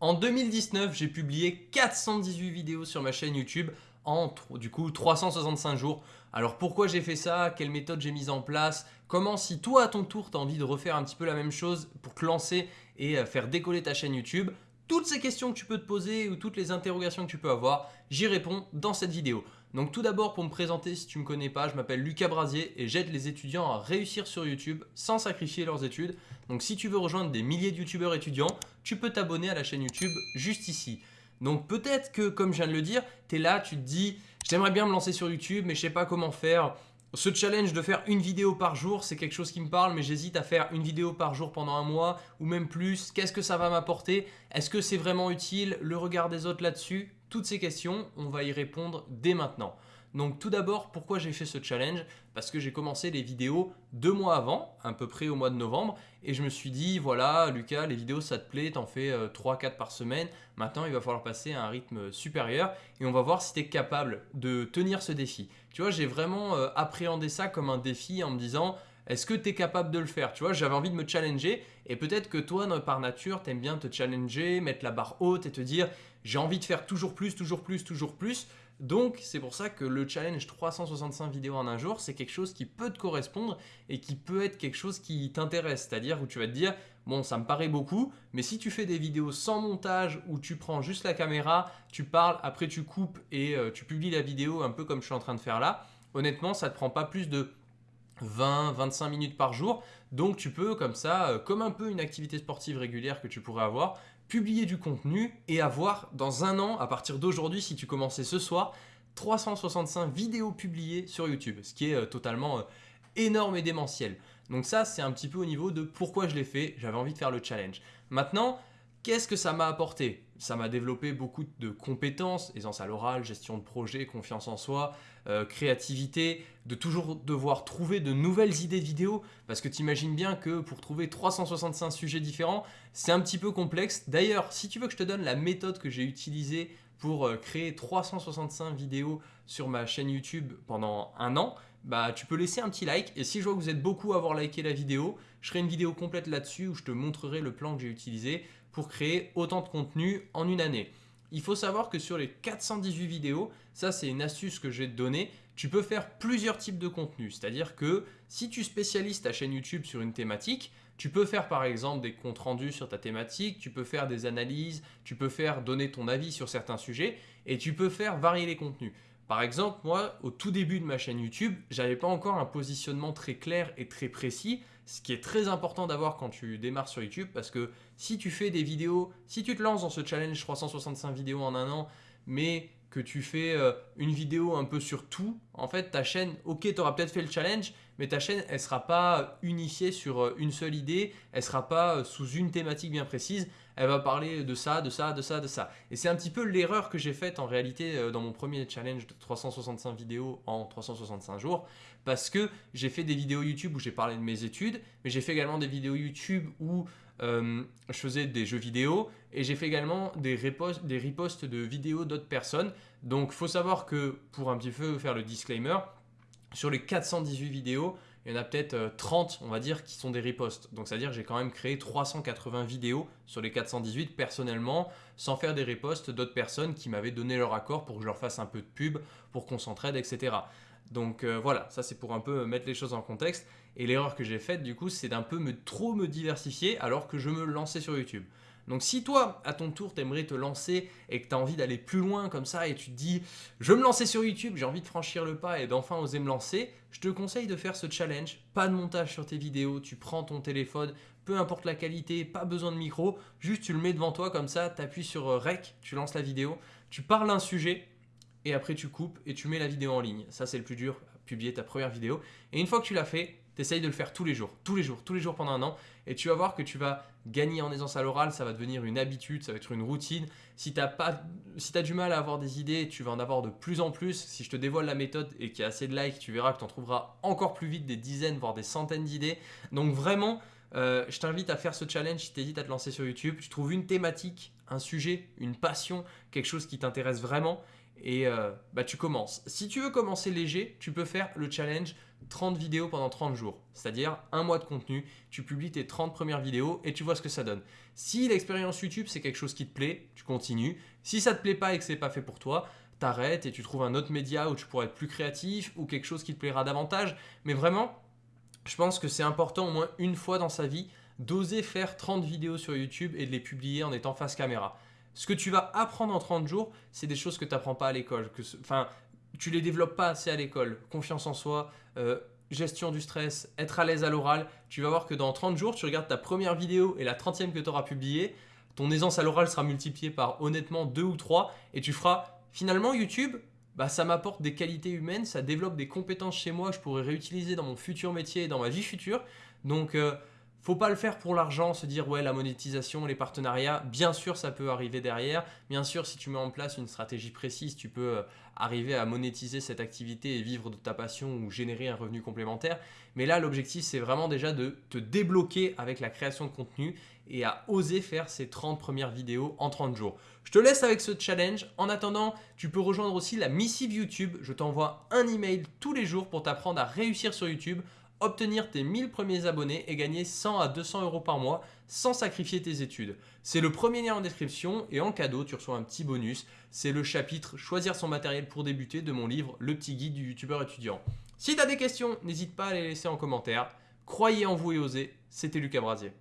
En 2019, j'ai publié 418 vidéos sur ma chaîne YouTube en du coup 365 jours. Alors pourquoi j'ai fait ça? Quelle méthode j'ai mise en place? Comment si toi à ton tour tu as envie de refaire un petit peu la même chose pour te lancer et euh, faire décoller ta chaîne YouTube toutes ces questions que tu peux te poser ou toutes les interrogations que tu peux avoir, j'y réponds dans cette vidéo. Donc tout d'abord pour me présenter si tu ne me connais pas, je m'appelle Lucas Brasier et j'aide les étudiants à réussir sur YouTube sans sacrifier leurs études. Donc si tu veux rejoindre des milliers de youtubeurs étudiants, tu peux t'abonner à la chaîne YouTube juste ici. Donc peut-être que comme je viens de le dire, tu es là, tu te dis j'aimerais bien me lancer sur YouTube mais je sais pas comment faire. Ce challenge de faire une vidéo par jour, c'est quelque chose qui me parle, mais j'hésite à faire une vidéo par jour pendant un mois ou même plus. Qu'est-ce que ça va m'apporter? Est-ce que c'est vraiment utile? Le regard des autres là-dessus? Toutes ces questions, on va y répondre dès maintenant. Donc tout d'abord, pourquoi j'ai fait ce challenge? Parce que j'ai commencé les vidéos deux mois avant, à peu près au mois de novembre, et je me suis dit, voilà Lucas, les vidéos ça te plaît, t'en fais 3-4 euh, par semaine, maintenant il va falloir passer à un rythme supérieur, et on va voir si tu es capable de tenir ce défi. Tu vois, j'ai vraiment euh, appréhendé ça comme un défi en me disant, est-ce que tu es capable de le faire? Tu vois, j'avais envie de me challenger et peut-être que toi, par nature, tu aimes bien te challenger, mettre la barre haute et te dire j'ai envie de faire toujours plus, toujours plus, toujours plus. Donc, c'est pour ça que le challenge 365 vidéos en un jour, c'est quelque chose qui peut te correspondre et qui peut être quelque chose qui t'intéresse. C'est-à-dire où tu vas te dire, bon, ça me paraît beaucoup, mais si tu fais des vidéos sans montage, où tu prends juste la caméra, tu parles, après tu coupes et euh, tu publies la vidéo un peu comme je suis en train de faire là, honnêtement, ça ne te prend pas plus de 20-25 minutes par jour. Donc tu peux comme ça, euh, comme un peu une activité sportive régulière que tu pourrais avoir, publier du contenu et avoir dans un an, à partir d'aujourd'hui, si tu commençais ce soir, 365 vidéos publiées sur YouTube, ce qui est euh, totalement euh, énorme et démentiel. Donc ça, c'est un petit peu au niveau de pourquoi je l'ai fait, j'avais envie de faire le challenge. Maintenant, Qu'est-ce que ça m'a apporté? Ça m'a développé beaucoup de compétences, aisance à l'oral, gestion de projet, confiance en soi, euh, créativité, de toujours devoir trouver de nouvelles idées de vidéos, parce que tu imagines bien que pour trouver 365 sujets différents, c'est un petit peu complexe. D'ailleurs, si tu veux que je te donne la méthode que j'ai utilisée pour euh, créer 365 vidéos sur ma chaîne YouTube pendant un an, bah, tu peux laisser un petit like et si je vois que vous êtes beaucoup à avoir liké la vidéo, je ferai une vidéo complète là-dessus où je te montrerai le plan que j'ai utilisé pour créer autant de contenu en une année. Il faut savoir que sur les 418 vidéos, ça c'est une astuce que je vais te donner, tu peux faire plusieurs types de contenus. C'est-à-dire que si tu spécialises ta chaîne YouTube sur une thématique, tu peux faire par exemple des comptes rendus sur ta thématique, tu peux faire des analyses, tu peux faire donner ton avis sur certains sujets et tu peux faire varier les contenus. Par exemple, moi, au tout début de ma chaîne YouTube, j'avais pas encore un positionnement très clair et très précis, ce qui est très important d'avoir quand tu démarres sur YouTube parce que si tu fais des vidéos, si tu te lances dans ce challenge 365 vidéos en un an, mais que tu fais euh, une vidéo un peu sur tout, en fait ta chaîne, ok tu peut-être fait le challenge, mais ta chaîne elle sera pas unifiée sur euh, une seule idée, elle sera pas euh, sous une thématique bien précise, elle va parler de ça, de ça, de ça, de ça. Et c'est un petit peu l'erreur que j'ai faite en réalité dans mon premier challenge de 365 vidéos en 365 jours, parce que j'ai fait des vidéos YouTube où j'ai parlé de mes études, mais j'ai fait également des vidéos YouTube où je faisais des jeux vidéo et j'ai fait également des, reposts, des reposts de vidéos d'autres personnes. Donc, faut savoir que, pour un petit peu faire le disclaimer, sur les 418 vidéos, il y en a peut-être 30, euh, on va dire, qui sont des reposts. Donc, c'est-à-dire que j'ai quand même créé 380 vidéos sur les 418 personnellement, sans faire des reposts d'autres personnes qui m'avaient donné leur accord pour que je leur fasse un peu de pub, pour qu'on s'entraide, etc. Donc euh, voilà, ça c'est pour un peu mettre les choses en contexte. Et l'erreur que j'ai faite du coup, c'est d'un peu me trop me diversifier alors que je me lançais sur YouTube. Donc si toi, à ton tour, t'aimerais te lancer et que tu envie d'aller plus loin comme ça et tu te dis « je me lancer sur YouTube, j'ai envie de franchir le pas et d'enfin oser me lancer », je te conseille de faire ce challenge. Pas de montage sur tes vidéos, tu prends ton téléphone, peu importe la qualité, pas besoin de micro, juste tu le mets devant toi comme ça, tu appuies sur euh, Rec, tu lances la vidéo, tu parles un sujet et après tu coupes et tu mets la vidéo en ligne. Ça c'est le plus dur, publier ta première vidéo. Et une fois que tu l'as fait, tu de le faire tous les jours, tous les jours, tous les jours pendant un an et tu vas voir que tu vas gagner en aisance à l'oral, ça va devenir une habitude, ça va être une routine. Si tu as, si du mal à avoir des idées, tu vas en avoir de plus en plus. Si je te dévoile la méthode et qu'il y a assez de likes, tu verras que tu en trouveras encore plus vite des dizaines, voire des centaines d'idées. Donc vraiment, euh, je t'invite à faire ce challenge si tu hésites à te lancer sur YouTube. Tu trouves une thématique, un sujet, une passion, quelque chose qui t'intéresse vraiment et euh, bah, tu commences. Si tu veux commencer léger, tu peux faire le challenge 30 vidéos pendant 30 jours, c'est-à-dire un mois de contenu, tu publies tes 30 premières vidéos et tu vois ce que ça donne. Si l'expérience YouTube c'est quelque chose qui te plaît, tu continues. Si ça te plaît pas et que c'est pas fait pour toi, t'arrêtes et tu trouves un autre média où tu pourrais être plus créatif ou quelque chose qui te plaira davantage. Mais vraiment, je pense que c'est important au moins une fois dans sa vie d'oser faire 30 vidéos sur YouTube et de les publier en étant face caméra. Ce que tu vas apprendre en 30 jours, c'est des choses que tu n'apprends pas à l'école. Enfin, tu les développes pas assez à l'école. Confiance en soi, euh, gestion du stress, être à l'aise à l'oral. Tu vas voir que dans 30 jours, tu regardes ta première vidéo et la 30e que tu auras publiée, ton aisance à l'oral sera multipliée par honnêtement 2 ou 3 et tu feras finalement YouTube, bah, ça m'apporte des qualités humaines, ça développe des compétences chez moi que je pourrais réutiliser dans mon futur métier et dans ma vie future. Donc, euh, faut pas le faire pour l'argent, se dire ouais la monétisation, les partenariats, bien sûr ça peut arriver derrière, bien sûr si tu mets en place une stratégie précise, tu peux euh, arriver à monétiser cette activité et vivre de ta passion ou générer un revenu complémentaire. Mais là l'objectif c'est vraiment déjà de te débloquer avec la création de contenu et à oser faire ces 30 premières vidéos en 30 jours. Je te laisse avec ce challenge. En attendant, tu peux rejoindre aussi la missive YouTube. Je t'envoie un email tous les jours pour t'apprendre à réussir sur YouTube obtenir tes 1000 premiers abonnés et gagner 100 à 200 euros par mois sans sacrifier tes études. C'est le premier lien en description et en cadeau, tu reçois un petit bonus. C'est le chapitre Choisir son matériel pour débuter de mon livre Le petit guide du youtubeur étudiant. Si tu as des questions, n'hésite pas à les laisser en commentaire. Croyez en vous et osez, c'était Lucas Brasier.